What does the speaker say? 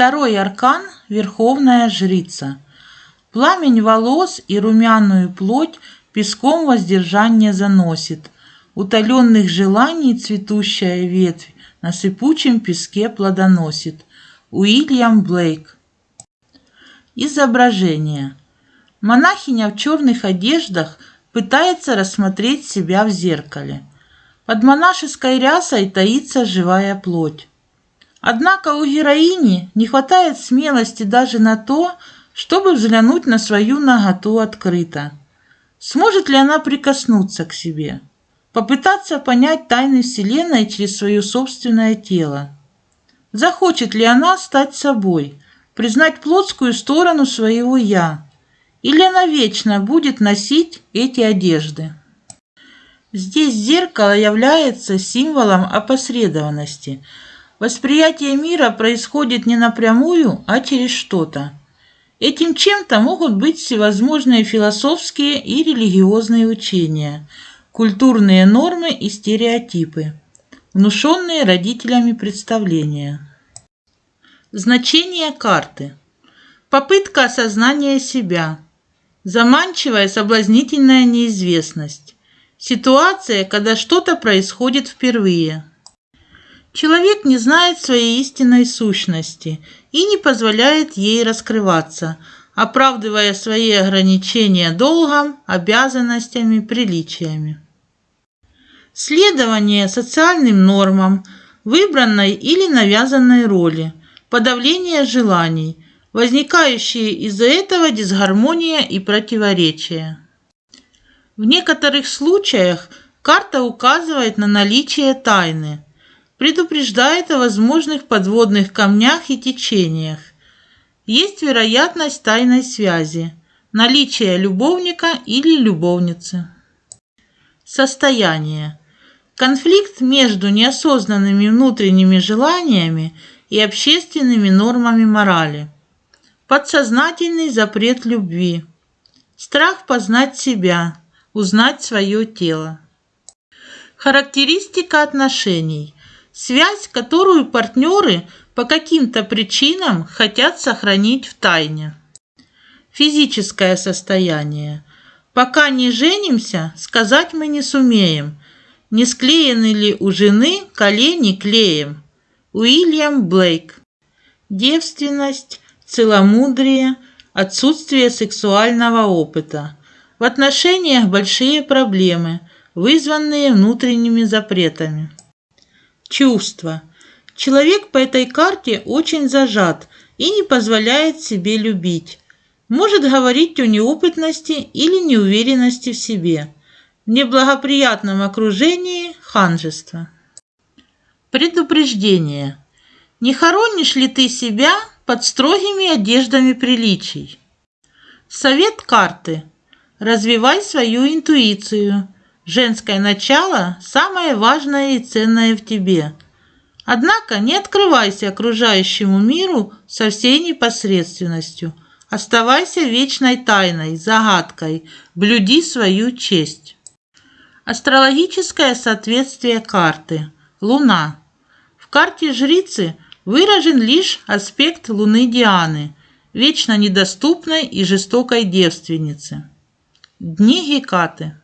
Второй аркан – Верховная Жрица. Пламень волос и румяную плоть песком воздержание заносит. Утоленных желаний цветущая ветвь на сыпучем песке плодоносит. Уильям Блейк. Изображение. Монахиня в черных одеждах пытается рассмотреть себя в зеркале. Под монашеской рясой таится живая плоть. Однако у героини не хватает смелости даже на то, чтобы взглянуть на свою наготу открыто. Сможет ли она прикоснуться к себе? Попытаться понять тайны Вселенной через свое собственное тело? Захочет ли она стать собой, признать плотскую сторону своего «я»? Или она вечно будет носить эти одежды? Здесь зеркало является символом опосредованности – Восприятие мира происходит не напрямую, а через что-то. Этим чем-то могут быть всевозможные философские и религиозные учения, культурные нормы и стереотипы, внушенные родителями представления. Значение карты. Попытка осознания себя. Заманчивая соблазнительная неизвестность. Ситуация, когда что-то происходит впервые – Человек не знает своей истинной сущности и не позволяет ей раскрываться, оправдывая свои ограничения долгом, обязанностями, приличиями. Следование социальным нормам, выбранной или навязанной роли, подавление желаний, возникающие из-за этого дисгармония и противоречия. В некоторых случаях карта указывает на наличие тайны – предупреждает о возможных подводных камнях и течениях. Есть вероятность тайной связи, наличия любовника или любовницы. Состояние. Конфликт между неосознанными внутренними желаниями и общественными нормами морали. Подсознательный запрет любви. Страх познать себя, узнать свое тело. Характеристика отношений – Связь, которую партнеры по каким-то причинам хотят сохранить в тайне. Физическое состояние. Пока не женимся, сказать мы не сумеем, не склеены ли у жены колени клеем. Уильям Блейк. Девственность, целомудрие, отсутствие сексуального опыта. В отношениях большие проблемы, вызванные внутренними запретами. Чувства. Человек по этой карте очень зажат и не позволяет себе любить. Может говорить о неопытности или неуверенности в себе. В неблагоприятном окружении ханжество. Предупреждение. Не хоронишь ли ты себя под строгими одеждами приличий? Совет карты. Развивай свою интуицию – Женское начало – самое важное и ценное в тебе. Однако не открывайся окружающему миру со всей непосредственностью. Оставайся вечной тайной, загадкой, блюди свою честь. Астрологическое соответствие карты. Луна. В карте жрицы выражен лишь аспект Луны Дианы, вечно недоступной и жестокой девственницы. Дни Гекаты.